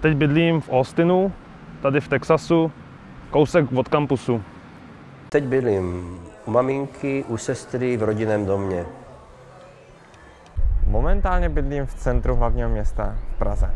Teď bydlím v Austinu, tady v Texasu, kousek od kampusu. Teď bydlím u maminky, u sestry v rodinném domě. Momentálně bydlím v centru hlavního města v Praze.